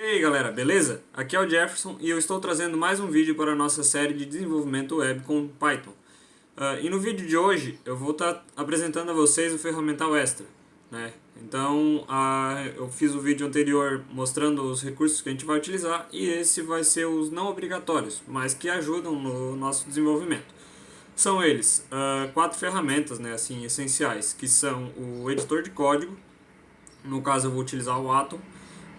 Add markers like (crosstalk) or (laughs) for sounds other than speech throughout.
E aí galera, beleza? Aqui é o Jefferson e eu estou trazendo mais um vídeo para a nossa série de desenvolvimento web com Python. Uh, e no vídeo de hoje eu vou estar tá apresentando a vocês o ferramental Extra. Né? Então uh, eu fiz o vídeo anterior mostrando os recursos que a gente vai utilizar e esse vai ser os não obrigatórios, mas que ajudam no nosso desenvolvimento. São eles uh, quatro ferramentas né, assim, essenciais, que são o editor de código, no caso eu vou utilizar o Atom,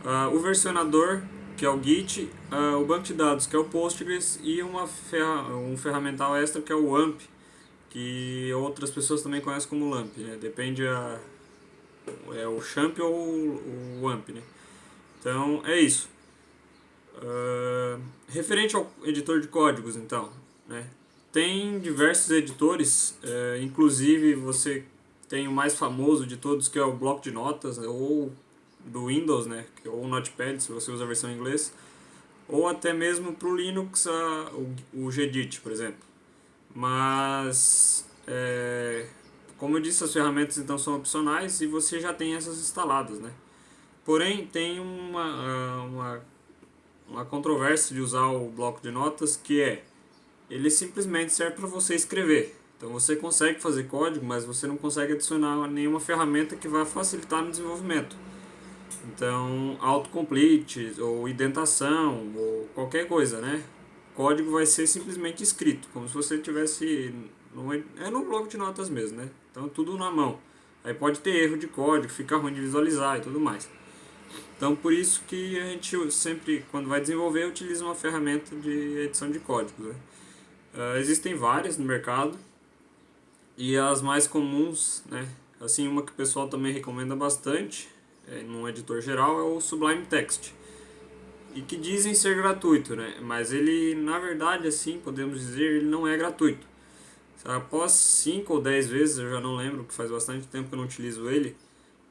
uh, o versionador, que é o Git, uh, o banco de dados, que é o Postgres, e uma ferra um ferramental extra, que é o AMP, que outras pessoas também conhecem como LAMP, né? depende a, é o Champ ou o AMP. Né? Então, é isso. Uh, referente ao editor de códigos, então, né? tem diversos editores, uh, inclusive você tem o mais famoso de todos, que é o bloco de notas, ou do Windows, né, ou Notepad, se você usa a versão em inglês, ou até mesmo para o Linux, a, o, o Gedit, por exemplo. Mas, é, como eu disse, as ferramentas então são opcionais e você já tem essas instaladas, né. Porém, tem uma, uma, uma controvérsia de usar o bloco de notas, que é, ele simplesmente serve para você escrever. Então você consegue fazer código, mas você não consegue adicionar nenhuma ferramenta que vai facilitar no desenvolvimento. Então, autocomplete, ou indentação, ou qualquer coisa, né? O código vai ser simplesmente escrito, como se você tivesse... No, é no bloco de notas mesmo, né? Então, tudo na mão. Aí pode ter erro de código, fica ruim de visualizar e tudo mais. Então, por isso que a gente sempre, quando vai desenvolver, utiliza uma ferramenta de edição de códigos. Né? Uh, existem várias no mercado, e as mais comuns, né? Assim, uma que o pessoal também recomenda bastante num editor geral é o Sublime Text. E que dizem ser gratuito, né? Mas ele, na verdade, assim, podemos dizer, ele não é gratuito. Após 5 ou 10 vezes, eu já não lembro, que faz bastante tempo que eu não utilizo ele,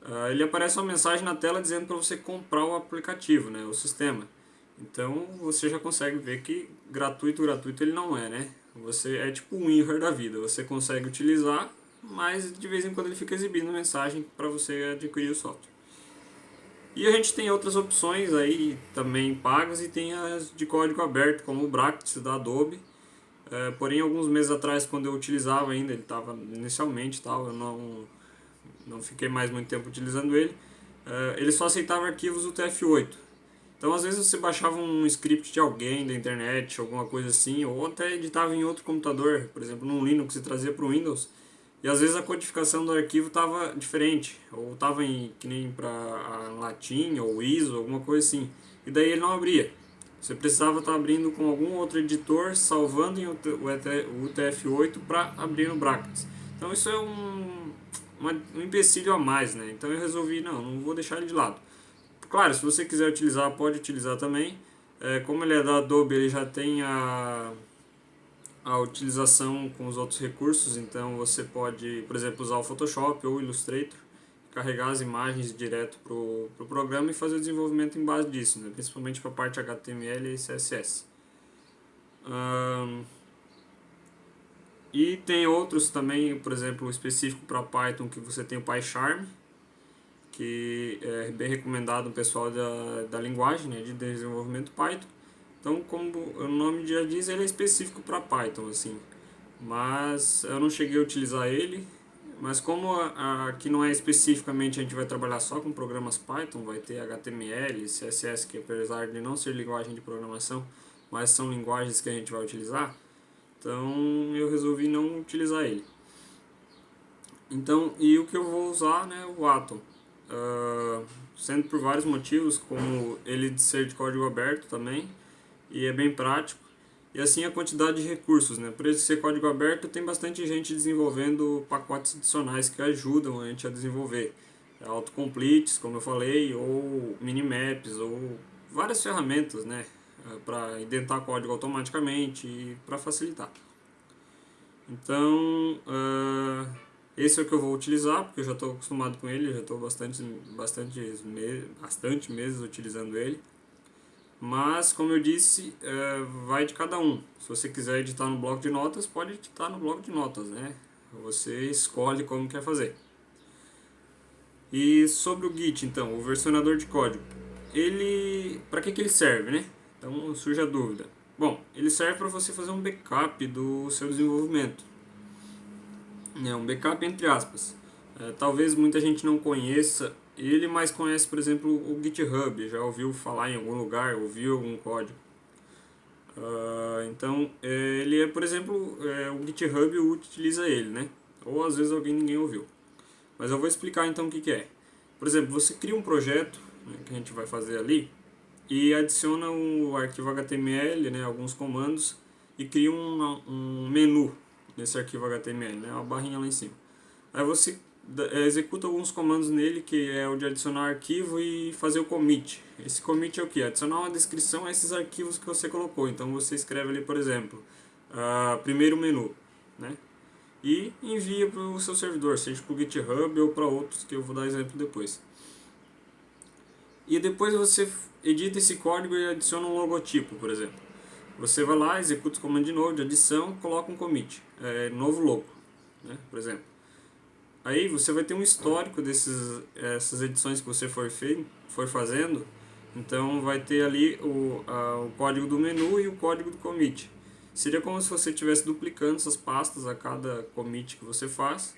uh, ele aparece uma mensagem na tela dizendo para você comprar o aplicativo, né? O sistema. Então, você já consegue ver que gratuito, gratuito ele não é, né? Você é tipo um WinRAR da vida, você consegue utilizar, mas de vez em quando ele fica exibindo mensagem para você adquirir o software. E a gente tem outras opções aí também pagas e tem as de código aberto, como o Bractis da Adobe. É, porém, alguns meses atrás, quando eu utilizava ainda, ele estava inicialmente, tal, eu não, não fiquei mais muito tempo utilizando ele, é, ele só aceitava arquivos UTF-8. Então, às vezes você baixava um script de alguém da internet, alguma coisa assim, ou até editava em outro computador, por exemplo, no Linux e trazia para o Windows, e às vezes a codificação do arquivo estava diferente, ou estava em que nem para latim ou ISO, alguma coisa assim. E daí ele não abria. Você precisava estar tá abrindo com algum outro editor, salvando em o UTF-8 para abrir no Brackets. Então isso é um, uma, um empecilho a mais, né? Então eu resolvi, não, não vou deixar ele de lado. Claro, se você quiser utilizar, pode utilizar também. É, como ele é da Adobe, ele já tem a a utilização com os outros recursos, então você pode, por exemplo, usar o Photoshop ou o Illustrator, carregar as imagens direto para o pro programa e fazer o desenvolvimento em base disso, né? principalmente para a parte HTML e CSS. Um, e tem outros também, por exemplo, específico para Python, que você tem o PyCharm, que é bem recomendado o pessoal da, da linguagem né, de desenvolvimento Python. Então, como o nome já diz, ele é específico para Python, assim. Mas eu não cheguei a utilizar ele. Mas como aqui não é especificamente, a gente vai trabalhar só com programas Python, vai ter HTML, CSS, que apesar de não ser linguagem de programação, mas são linguagens que a gente vai utilizar, então eu resolvi não utilizar ele. Então, e o que eu vou usar, né, o Atom. Uh, sendo por vários motivos, como ele de ser de código aberto também, e é bem prático. E assim a quantidade de recursos, né? Por esse ser código aberto, tem bastante gente desenvolvendo pacotes adicionais que ajudam a gente a desenvolver. É autocompletes, como eu falei, ou minimaps, ou várias ferramentas, né? É, para indentar código automaticamente e para facilitar. Então, uh, esse é o que eu vou utilizar, porque eu já estou acostumado com ele, já estou bastante, bastante, bastante meses utilizando ele. Mas, como eu disse, é, vai de cada um. Se você quiser editar no bloco de notas, pode editar no bloco de notas, né? Você escolhe como quer fazer. E sobre o Git, então, o versionador de código. ele, para que, que ele serve, né? Então surge a dúvida. Bom, ele serve para você fazer um backup do seu desenvolvimento. É um backup entre aspas. É, talvez muita gente não conheça ele, mas conhece, por exemplo, o GitHub. Já ouviu falar em algum lugar, ouviu algum código. Uh, então, é, ele é, por exemplo, é, o GitHub utiliza ele, né? Ou às vezes alguém ninguém ouviu. Mas eu vou explicar então o que, que é. Por exemplo, você cria um projeto, né, que a gente vai fazer ali, e adiciona um arquivo HTML, né, alguns comandos, e cria um, um menu nesse arquivo HTML, né, uma barrinha lá em cima. Aí você executa alguns comandos nele, que é o de adicionar arquivo e fazer o commit. Esse commit é o que? Adicionar uma descrição a esses arquivos que você colocou. Então você escreve ali, por exemplo, uh, primeiro menu, né? e envia para o seu servidor, seja para o GitHub ou para outros que eu vou dar exemplo depois. E depois você edita esse código e adiciona um logotipo, por exemplo. Você vai lá, executa o comando de novo, de adição, coloca um commit, é, novo logo, né, por exemplo. Aí você vai ter um histórico dessas essas edições que você for, fei, for fazendo, então vai ter ali o, a, o código do menu e o código do commit. Seria como se você estivesse duplicando essas pastas a cada commit que você faz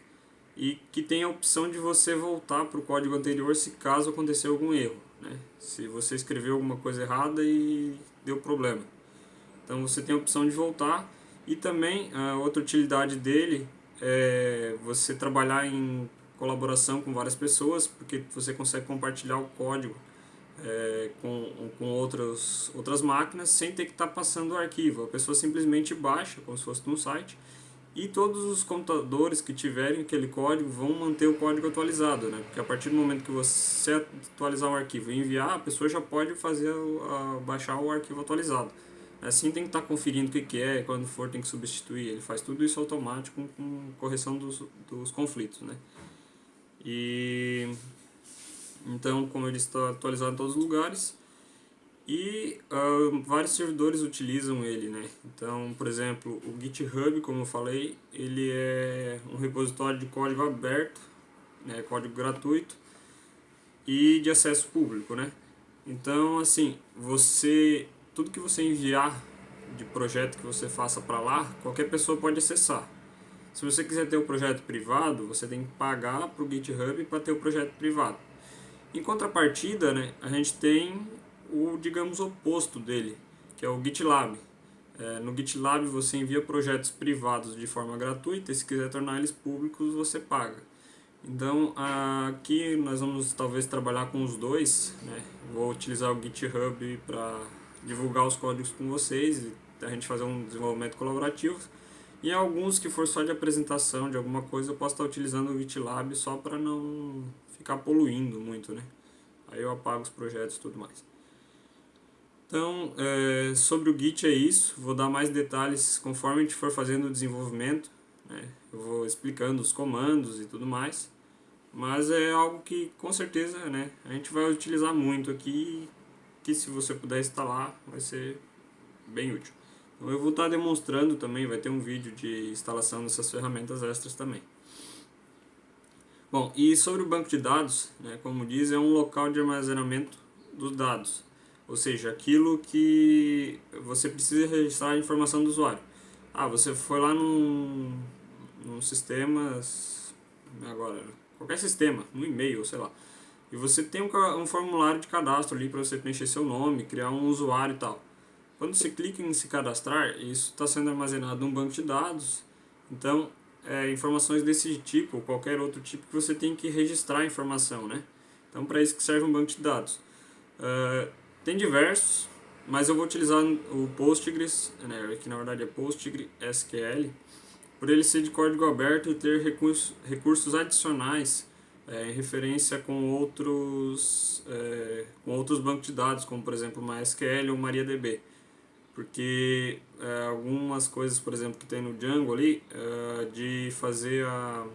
e que tem a opção de você voltar para o código anterior se caso acontecer algum erro. Né? Se você escreveu alguma coisa errada e deu problema. Então você tem a opção de voltar e também a outra utilidade dele é você trabalhar em colaboração com várias pessoas, porque você consegue compartilhar o código é, com, com outras, outras máquinas sem ter que estar tá passando o arquivo. A pessoa simplesmente baixa, como se fosse num site, e todos os computadores que tiverem aquele código vão manter o código atualizado, né? Porque a partir do momento que você atualizar o arquivo e enviar, a pessoa já pode fazer a, baixar o arquivo atualizado. Assim tem que estar tá conferindo o que, que é, quando for tem que substituir. Ele faz tudo isso automático com correção dos, dos conflitos, né? E então, como ele está atualizado em todos os lugares, e uh, vários servidores utilizam ele, né? Então, por exemplo, o GitHub, como eu falei, ele é um repositório de código aberto, né? código gratuito e de acesso público, né? Então, assim, você tudo que você enviar de projeto que você faça para lá, qualquer pessoa pode acessar. Se você quiser ter o um projeto privado, você tem que pagar para o GitHub para ter o projeto privado. Em contrapartida, né, a gente tem o, digamos, oposto dele, que é o GitLab. É, no GitLab você envia projetos privados de forma gratuita e se quiser tornar eles públicos você paga. Então aqui nós vamos talvez trabalhar com os dois, né? vou utilizar o GitHub para divulgar os códigos com vocês a gente fazer um desenvolvimento colaborativo. E alguns que for só de apresentação de alguma coisa eu posso estar utilizando o GitLab só para não ficar poluindo muito, né? Aí eu apago os projetos e tudo mais. Então, é, sobre o Git é isso. Vou dar mais detalhes conforme a gente for fazendo o desenvolvimento. Né? Eu vou explicando os comandos e tudo mais. Mas é algo que, com certeza, né, a gente vai utilizar muito aqui. Que se você puder instalar, vai ser bem útil. Então, eu vou estar demonstrando também, vai ter um vídeo de instalação dessas ferramentas extras também. Bom, e sobre o banco de dados, né, como diz, é um local de armazenamento dos dados. Ou seja, aquilo que você precisa registrar a informação do usuário. Ah, você foi lá num, num sistema, agora, qualquer sistema, no e-mail, sei lá. E você tem um, um formulário de cadastro ali para você preencher seu nome, criar um usuário e tal. Quando você clica em se cadastrar, isso está sendo armazenado num banco de dados. Então, é, informações desse tipo, ou qualquer outro tipo, que você tem que registrar a informação, né? Então, para isso que serve um banco de dados. Uh, tem diversos, mas eu vou utilizar o Postgres, né, que na verdade é PostgreSQL, por ele ser de código aberto e ter recursos, recursos adicionais é, em referência com outros, é, com outros bancos de dados, como por exemplo MySQL ou MariaDB porque é, algumas coisas, por exemplo, que tem no Django ali, é, de fazer a,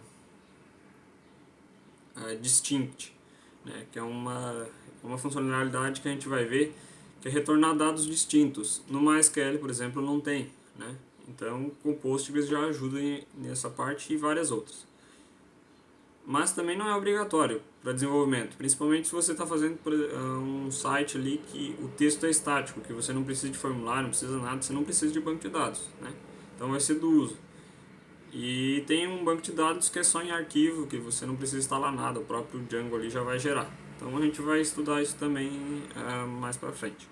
a distinct, né, que é uma, uma funcionalidade que a gente vai ver, que é retornar dados distintos. No MySQL, por exemplo, não tem, né? Então, o Postgres já ajuda nessa parte e várias outras. Mas também não é obrigatório para desenvolvimento, principalmente se você está fazendo um site ali que o texto é estático, que você não precisa de formulário, não precisa nada, você não precisa de banco de dados, né? Então vai ser do uso. E tem um banco de dados que é só em arquivo, que você não precisa instalar nada, o próprio Django ali já vai gerar. Então a gente vai estudar isso também uh, mais para frente.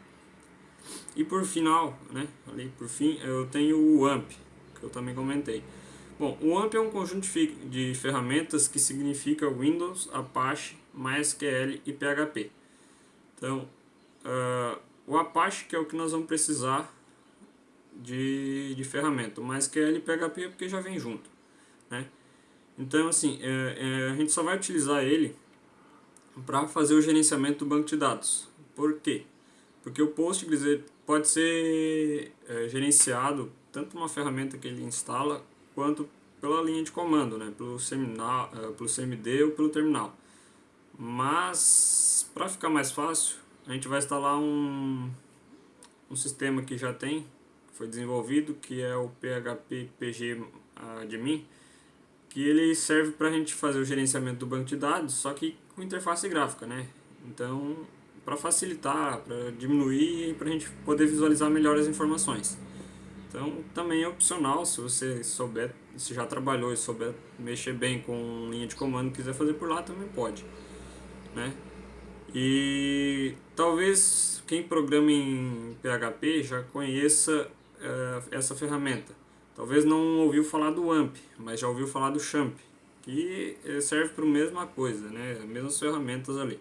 E por final, né, ali por fim, eu tenho o AMP, que eu também comentei. Bom, o AMP é um conjunto de ferramentas que significa Windows, Apache, MySQL e PHP. Então, uh, o Apache que é o que nós vamos precisar de, de ferramenta. O MySQL e PHP é porque já vem junto. Né? Então, assim, é, é, a gente só vai utilizar ele para fazer o gerenciamento do banco de dados. Por quê? Porque o Postgres pode ser é, gerenciado tanto uma ferramenta que ele instala, quanto pela linha de comando, né? pelo, seminal, é, pelo CMD ou pelo terminal. Mas, para ficar mais fácil, a gente vai instalar um, um sistema que já tem, foi desenvolvido, que é o PHP PG Admin, que ele serve para a gente fazer o gerenciamento do banco de dados, só que com interface gráfica, né? Então, para facilitar, para diminuir e para a gente poder visualizar melhor as informações. Então, também é opcional, se você souber, se já trabalhou e souber mexer bem com linha de comando quiser fazer por lá, também pode, né? E talvez quem programa em PHP já conheça uh, essa ferramenta. Talvez não ouviu falar do AMP, mas já ouviu falar do CHAMP, que eh, serve para a mesma coisa, né? As mesmas ferramentas ali.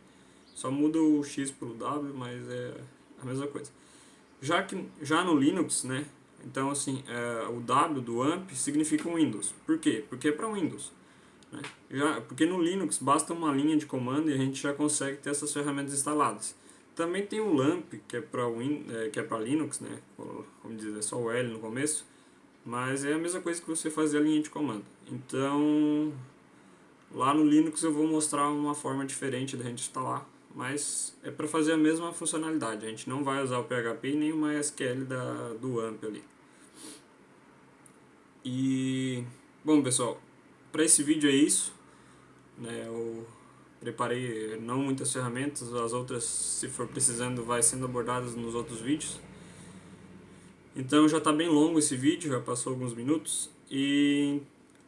Só muda o X para o W, mas é a mesma coisa. Já que já no Linux, né? Então assim, é, o W do AMP significa Windows. Por quê? Porque é para Windows. Né? Já, porque no Linux basta uma linha de comando e a gente já consegue ter essas ferramentas instaladas. Também tem o LAMP, que é para é, que é para Linux, né? Como dizer, é só o L no começo. Mas é a mesma coisa que você fazer a linha de comando. Então, lá no Linux eu vou mostrar uma forma diferente da gente instalar, mas é para fazer a mesma funcionalidade. A gente não vai usar o PHP nem o MySQL da, do AMP ali. E, bom pessoal, para esse vídeo é isso. Né, eu preparei não muitas ferramentas, as outras, se for precisando, vai sendo abordadas nos outros vídeos. Então já está bem longo esse vídeo, já passou alguns minutos, e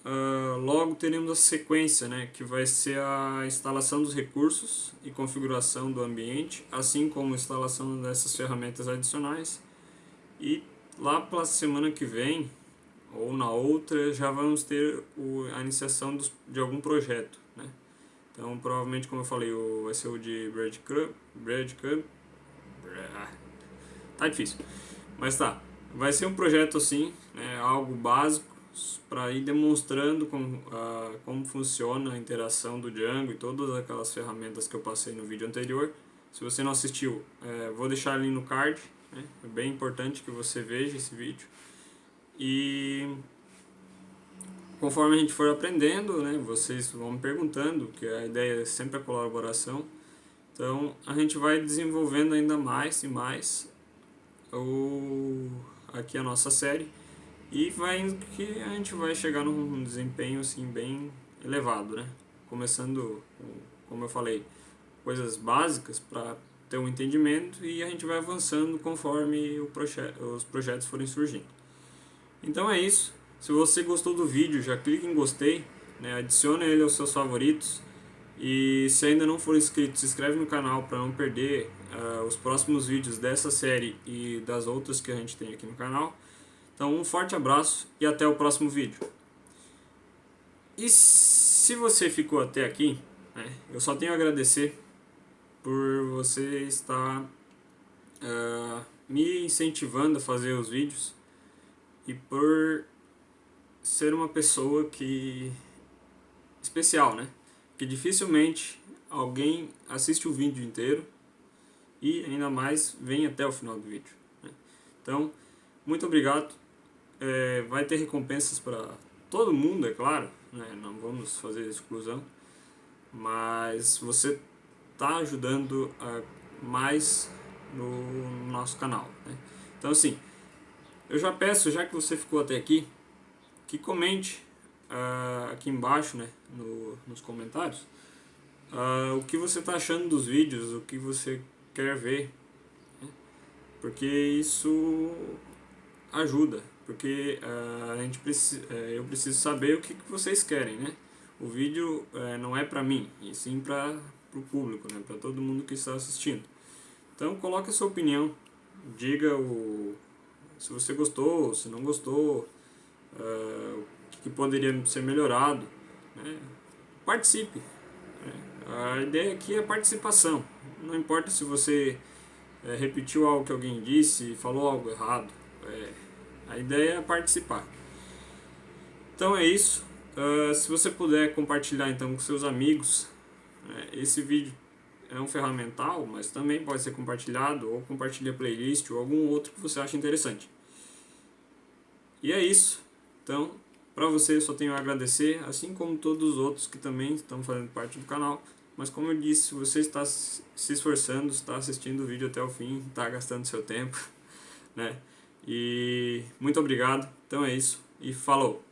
uh, logo teremos a sequência, né, que vai ser a instalação dos recursos e configuração do ambiente, assim como instalação dessas ferramentas adicionais. E lá para a semana que vem, ou na outra, já vamos ter o, a iniciação dos, de algum projeto. Né? Então, provavelmente, como eu falei, o, vai ser o de Breadcrumb. Breadcrumb. Tá difícil. Mas tá. Vai ser um projeto assim, né, algo básico, para ir demonstrando como, uh, como funciona a interação do Django e todas aquelas ferramentas que eu passei no vídeo anterior. Se você não assistiu, é, vou deixar ali no card. Né, é bem importante que você veja esse vídeo. E conforme a gente for aprendendo, né, vocês vão me perguntando, que a ideia é sempre a colaboração. Então a gente vai desenvolvendo ainda mais e mais o, aqui a nossa série e vai que a gente vai chegar num desempenho assim bem elevado, né? Começando, como eu falei, coisas básicas para ter um entendimento e a gente vai avançando conforme proje os projetos forem surgindo. Então é isso. Se você gostou do vídeo, já clique em gostei, né, adicione ele aos seus favoritos. E se ainda não for inscrito, se inscreve no canal para não perder uh, os próximos vídeos dessa série e das outras que a gente tem aqui no canal. Então um forte abraço e até o próximo vídeo. E se você ficou até aqui, né, eu só tenho a agradecer por você estar uh, me incentivando a fazer os vídeos e por ser uma pessoa que especial, né? Que dificilmente alguém assiste o vídeo inteiro e ainda mais vem até o final do vídeo. Né? Então, muito obrigado. É, vai ter recompensas para todo mundo, é claro. Né? Não vamos fazer exclusão, mas você está ajudando a, mais no nosso canal. Né? Então, assim, eu já peço, já que você ficou até aqui, que comente uh, aqui embaixo, né, no, nos comentários, uh, o que você está achando dos vídeos, o que você quer ver, né? porque isso ajuda, porque uh, a gente precisa, uh, eu preciso saber o que, que vocês querem, né? O vídeo uh, não é para mim, e sim para o público, né? para todo mundo que está assistindo. Então coloque a sua opinião, diga o, se você gostou, se não gostou, uh, o que poderia ser melhorado. Né? Participe. Né? A ideia aqui é participação. Não importa se você é, repetiu algo que alguém disse, falou algo errado. É, a ideia é participar. Então é isso. Uh, se você puder compartilhar então com seus amigos, né? esse vídeo é um ferramental, mas também pode ser compartilhado, ou compartilha playlist, ou algum outro que você acha interessante. E é isso. Então, para você eu só tenho a agradecer, assim como todos os outros que também estão fazendo parte do canal. Mas como eu disse, você está se esforçando, está assistindo o vídeo até o fim, está gastando seu tempo, (laughs) né? E muito obrigado. Então é isso e falou!